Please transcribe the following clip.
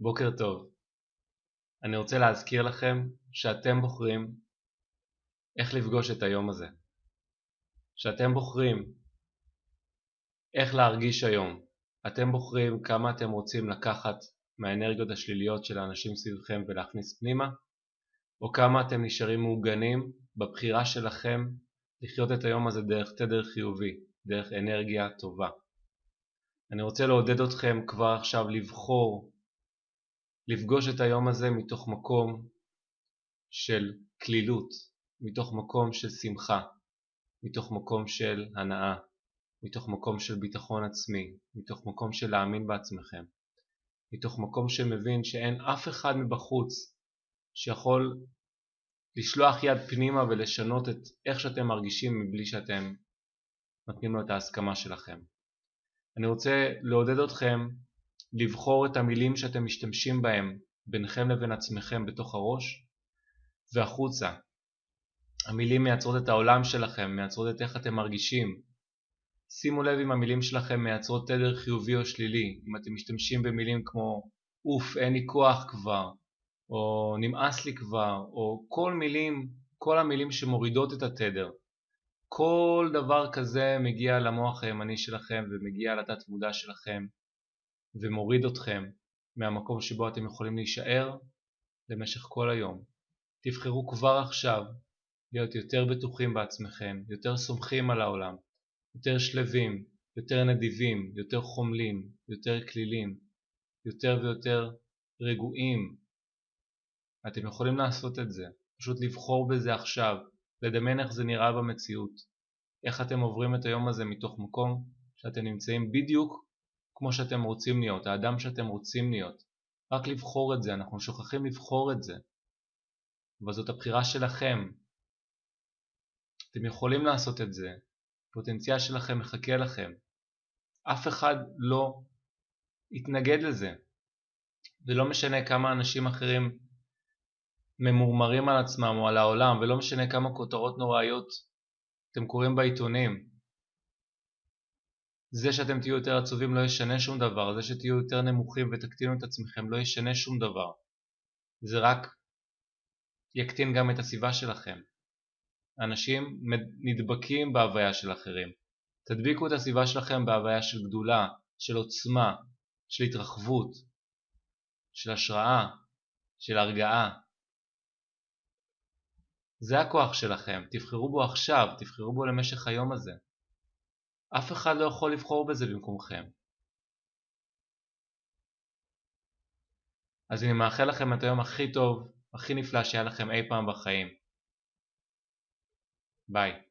בוקר טוב. אני רוצה להזכיר לכם שאתם בוחרים איך לפגוש את היום הזה. שאתם בוחרים איך להרגיש היום. אתם בוחרים כמה אתם רוצים לקחת מהאנרגיות השליליות של האנשים סביבכם ולהכניס פנימה, או כמה אתם נשארים מעוגנים בבחירה שלכם לחיות את היום הזה דרך תדר חיובי, דרך אנרגיה טובה. אני רוצה לעודד אתכם כבר עכשיו לבחור לפגוש את היום הזה מתוך מקום של כלילות, מתוך מקום של שמחה, מתוך מקום של הנאה, מתוך מקום של ביטחון עצמי, מתוך מקום של להאמין בעצמכם, מתוך מקום שמבין שאין אף אחד מבחוץ שיכול לשלוח יד פנימה ולשנות את איך שאתם מרגישים מבלי שאתם נותנים לו את ההסכמה שלכם. אני רוצה לעודד אתכם לבחור את המילים שאתם משתמשים בהם ביניכם לבין עצמכם בתוך הראש והחוצה. המילים מייצרות את העולם שלכם, מייצרות את איך אתם מרגישים. שימו לב אם המילים שלכם מייצרות תדר חיובי או שלילי, אם אתם משתמשים במילים כמו אוף, אין לי כוח כבר, או נמאס לי כבר, או כל מילים, כל המילים שמורידות את התדר. כל דבר כזה מגיע למוח הימני שלכם ומגיע לתת מודע שלכם ומוריד אתכם מהמקום שבו אתם יכולים להישאר למשך כל היום. תבחרו כבר עכשיו להיות יותר בטוחים בעצמכם, יותר סומכים על העולם, יותר שלווים, יותר נדיבים, יותר חומלים, יותר כלילים, יותר ויותר רגועים. אתם יכולים לעשות את זה, פשוט לבחור בזה עכשיו, לדמיין איך זה נראה במציאות, איך אתם עוברים את היום הזה מתוך מקום שאתם נמצאים בדיוק כמו שאתם רוצים להיות, האדם שאתם רוצים להיות. רק לבחור את זה, אנחנו שוכחים לבחור את זה. אבל זאת הבחירה שלכם. אתם יכולים לעשות את זה, הפוטנציאל שלכם מחכה לכם. אף אחד לא יתנגד לזה. ולא משנה כמה אנשים אחרים ממורמרים על עצמם או על העולם, ולא משנה כמה כותרות נוראיות אתם קוראים בעיתונים. זה שאתם תהיו יותר עצובים לא ישנה שום דבר, זה שתהיו יותר נמוכים ותקטינו את עצמכם לא ישנה שום דבר. זה רק יקטין גם את הסביבה שלכם. אנשים נדבקים בהוויה של אחרים. תדביקו את הסביבה שלכם בהוויה של גדולה, של עוצמה, של התרחבות, של השראה, של הרגעה. זה הכוח שלכם, תבחרו בו עכשיו, תבחרו בו למשך היום הזה. אף אחד לא יכול לבחור בזה במקומכם. אז אני מאחל לכם את היום הכי טוב, הכי נפלא שהיה לכם אי פעם בחיים. ביי.